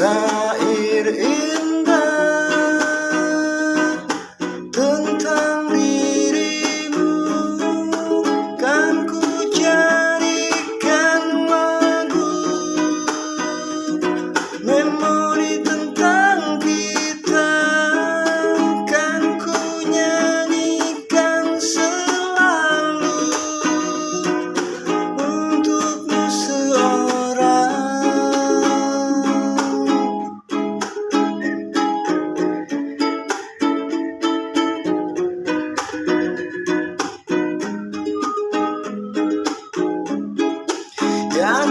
sound Я